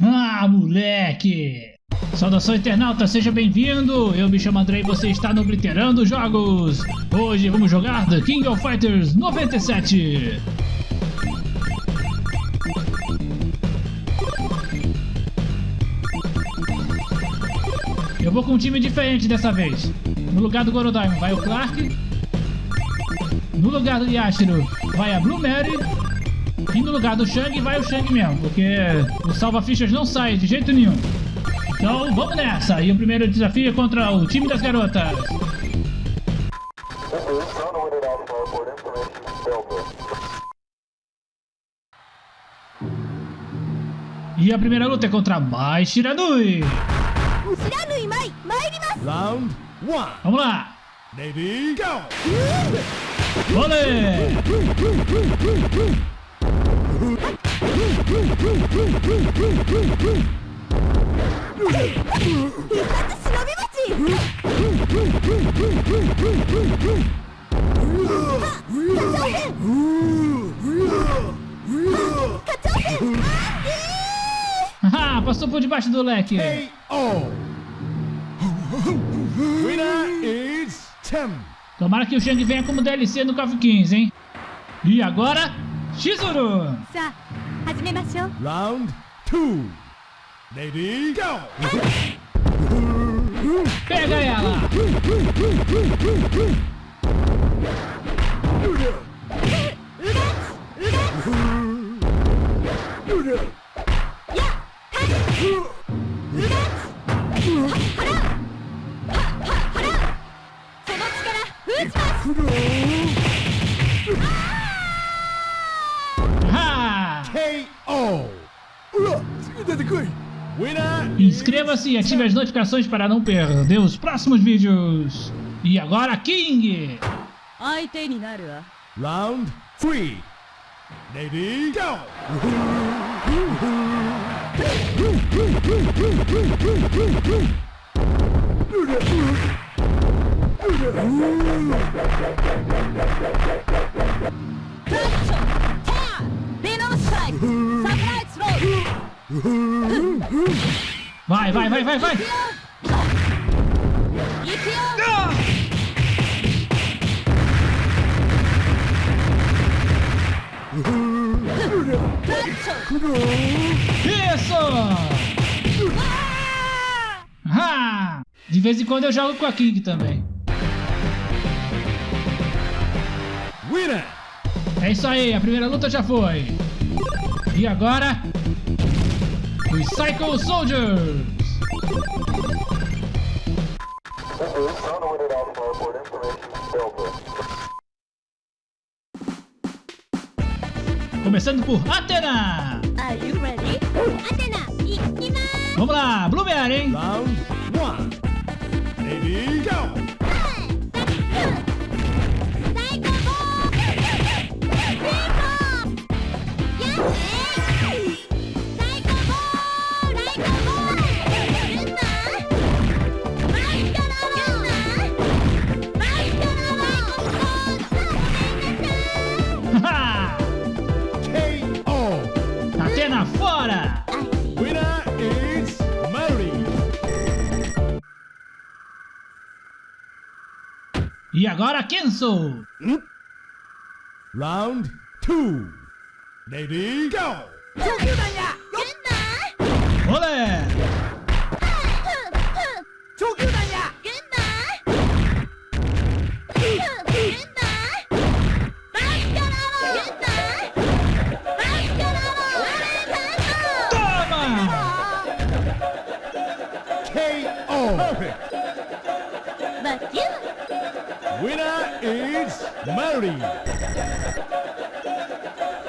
Ah, moleque! Saudações, internauta! Seja bem-vindo! Eu me chamo André e você está no Glitterando Jogos! Hoje vamos jogar The King of Fighters 97! Eu vou com um time diferente dessa vez. No lugar do Gorodaimon vai o Clark. No lugar do Yashiro vai a Blue Mary. E no lugar do Shang vai o Shang mesmo, porque o salva-fichas não sai de jeito nenhum. Então vamos nessa! E o primeiro desafio é contra o time das garotas. E a primeira luta é contra Mai Shiranui. Round one. Vamos lá! Ready, go! Olê! Haha, passou por debaixo do leque. Tim. Tomara que o Shang venha como DLC no KOF 15, hein? E agora, シズルさあ始めましょう。ラウンド2レディーゴーペガヤ Inscreva-se e ative as notificações para não perder os próximos vídeos. E agora, King! Round 3 Ready, go! Catch! Vai, vai, vai, vai, vai! Isso! Ah! De vez em quando eu jogo com a King também. É isso aí, a primeira luta já foi. E agora, Recycle Soldiers! Começando por Atena! Are you ready? Atena, Vamos lá, Blueberry, hein? Round 1 Ready, go! Rakenso! Hmm? Round two. Lady, go! Winner is Mary.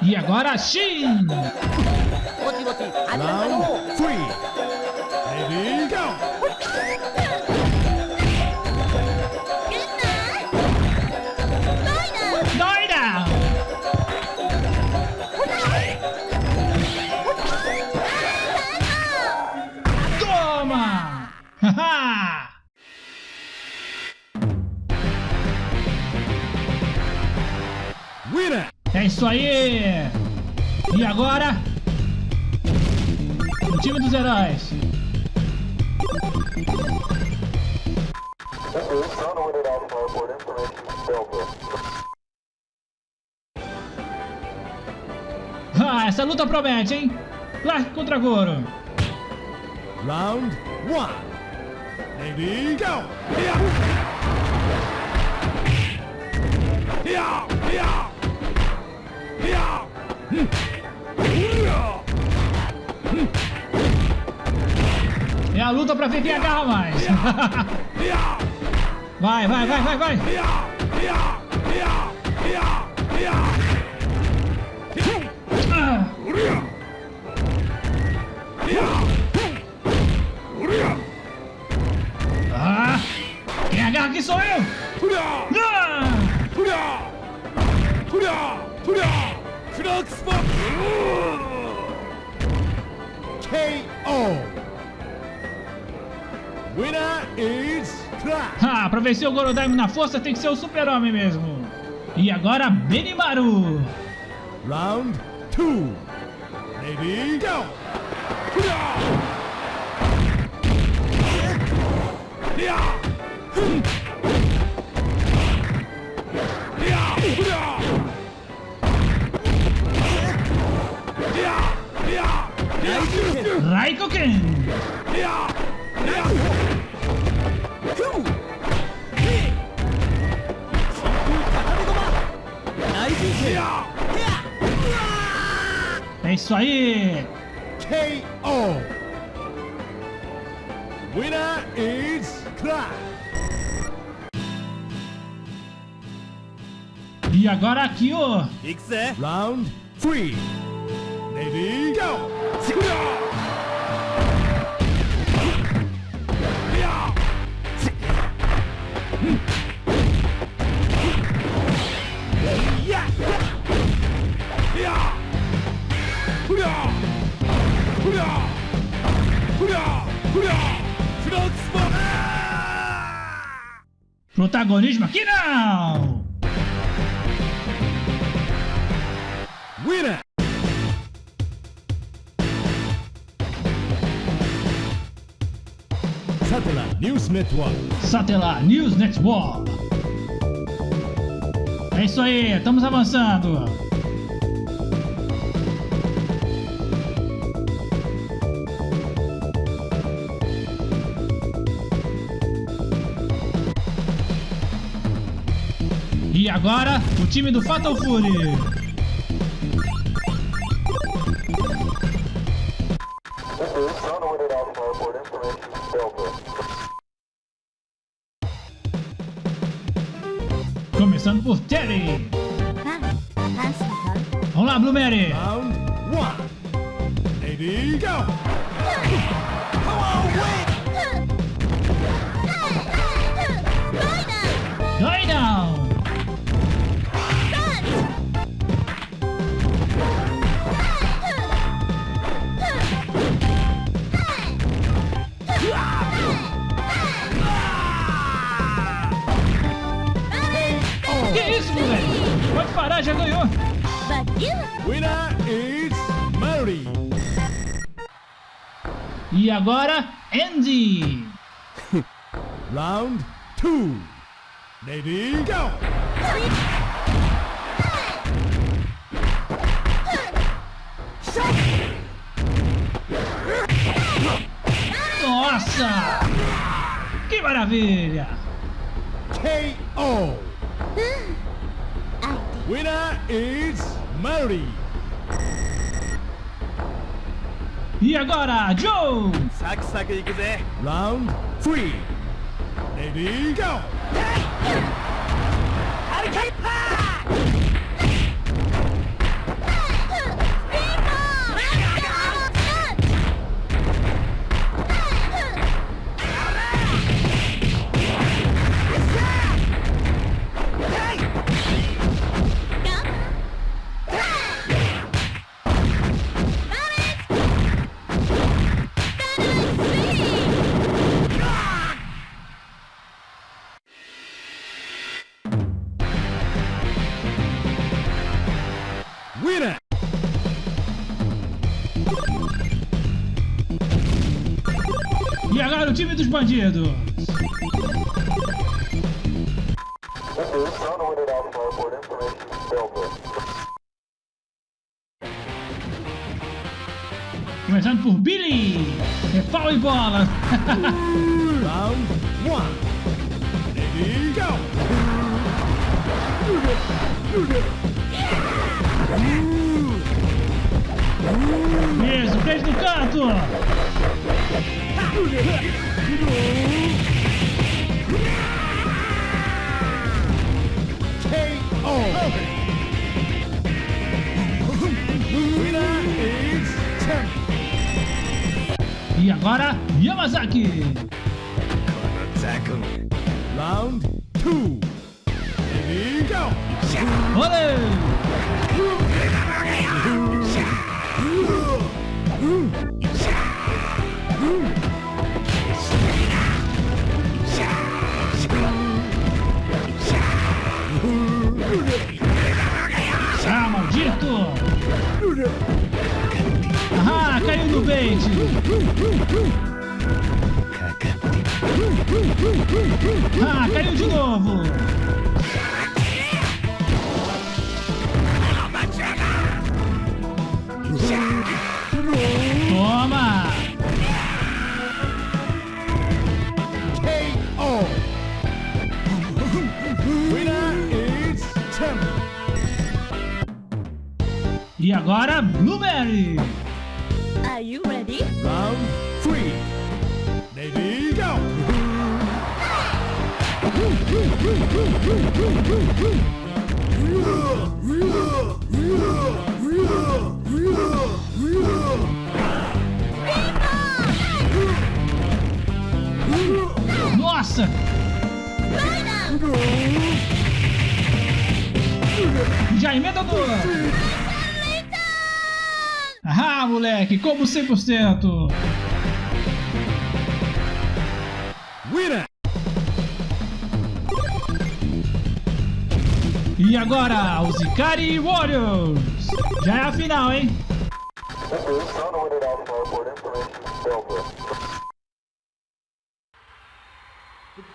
E agora, Shin. Round three. Ready, go! nice. Ah, essa luta promete, hein? Clark contra Goro. Round 1. Ready, go! Yeah! Yeah! Yeah! Yeah! luta pra ver quem agarra mais. Vai, vai, vai, vai, vai. Ah, quem agarra aqui sou eu. Ah! KO. Winner is Crash! Ah, pra vencer o Gorodaime na força tem que ser o super-homem mesmo. E agora, Benimaru! Round 2. Ready, go! Raikoken! É isso aí! KO! Winner is Crash! E agora aqui, ó. Round 3. Ready? Go! Protagonismo aqui não. Winner. Satellite News Network. Satelar News Network. É isso aí, estamos avançando. E agora, o time do Fatal Fury. Começando por Terry. Vamos lá, Blue E agora, Andy. Round two. Ready, go. Nossa! Que maravilha! KO. Winner is Mary. E agora, Joe! Round three. Ready, go. Bandidos! Começando por Billy. É pau e bola. Round frente do canto. E agora, Yamazaki. Round two. Ready, go! Olê! Ah, maldito! Ah, caiu no bait! Ah, caiu de novo! E agora, Blueberry! Are you ready? Round three. Ready, go! Nossa! Já emenda do... Ah, moleque, como 100%! Winner! E agora, os Ikari Warriors! Já é a final, hein?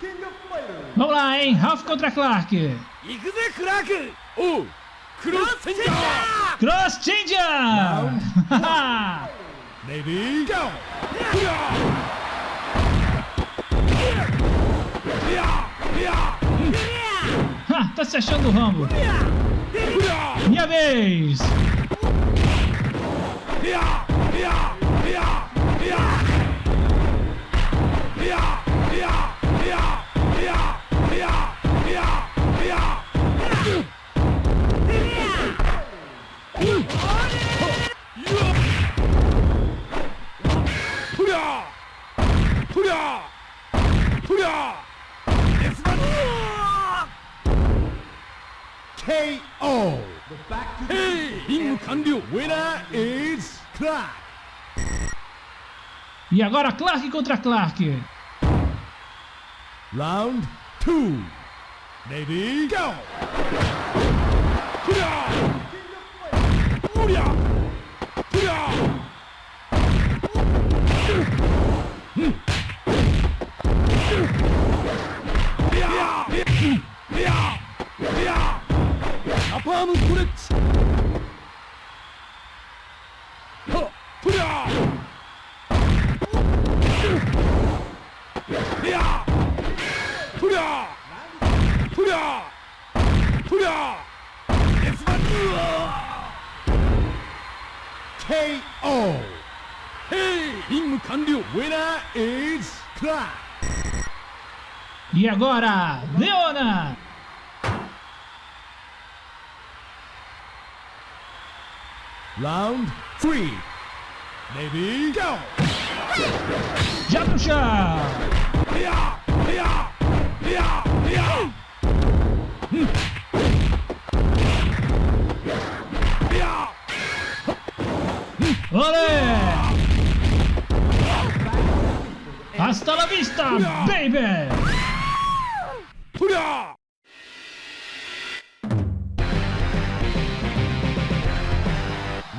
King of Fighters! Vamos lá, hein? Ralph contra Clark! 行くぜクラークおう Crosschanger! Crosschanger! Ha! Tá se achando o Rambo! Minha vez! E agora Clark contra Clark! Round 2 Ready, go! E agora, Leona! Round 3 Ready, go! Já pro chão! Olé! Hasta la vista, baby!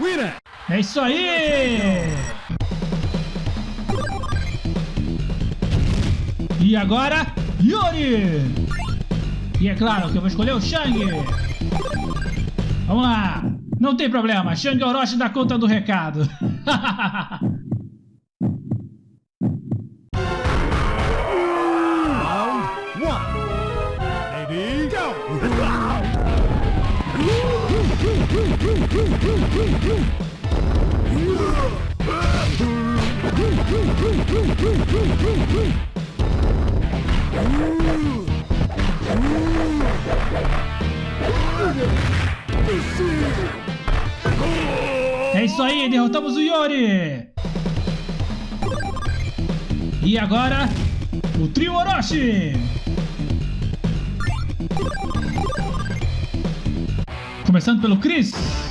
Winner! É isso aí! E agora, Yuri! E é claro que eu vou escolher o Shang. Vamos lá. Não tem problema, Shang Orochi dá conta do recado. É isso aí, derrotamos o Yori! E agora, o trio Orochi! Começando pelo Chris.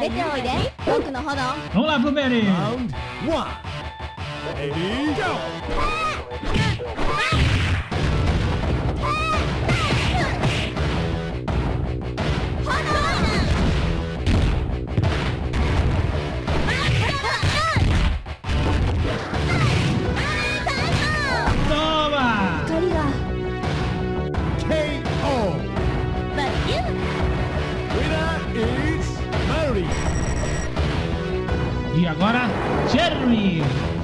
出ておいで僕の炎 Vamos lá, Blueberry! Round one. Ready, go! Agora, Jerry!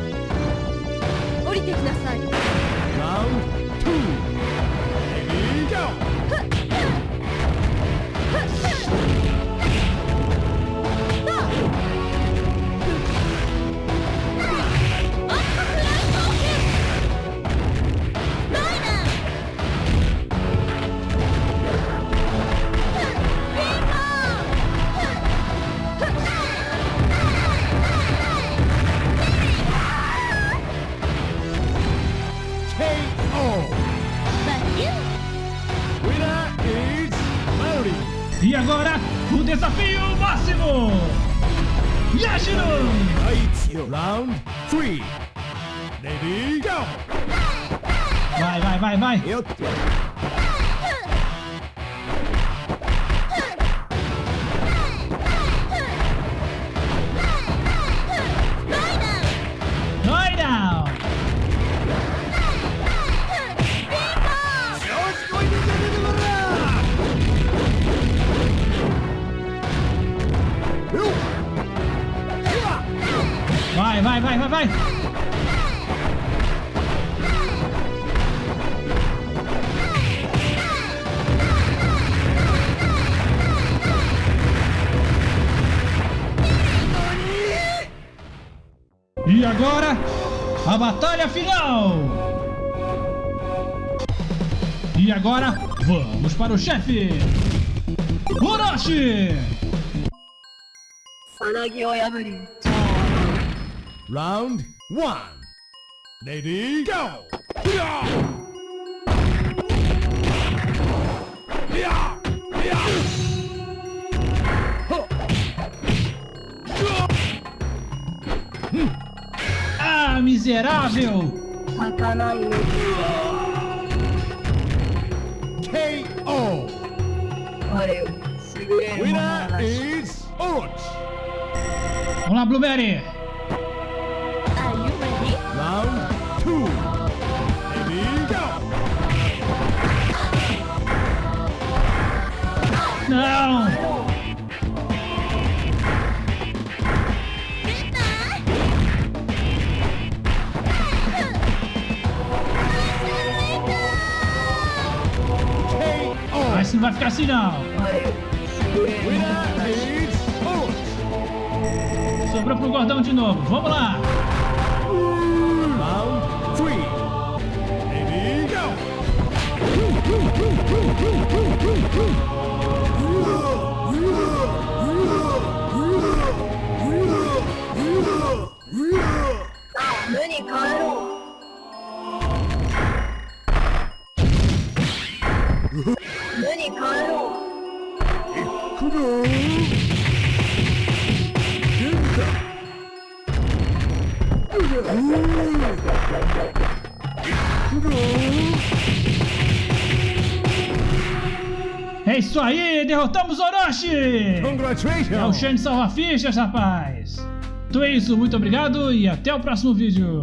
Round three. Ready, go! Vai, vai, vai, vai! Vai Vai, vai, vai, vai! E agora, a batalha final! E agora, vamos para o chefe! Orochi! Round one. Ready, go! Ah, miserável! KO. Winner is Orochi. Vamos lá, Blueberry! Não! Mas não vai ficar assim não! Sobrou pro gordão de novo, vamos lá! Round 눈이 가로. 눈이 가로. 그럼 된다 그럼 É isso aí, derrotamos Orochi! É o Congratulations! Shane salva fichas, rapaz! Então é isso, muito obrigado e até o próximo vídeo!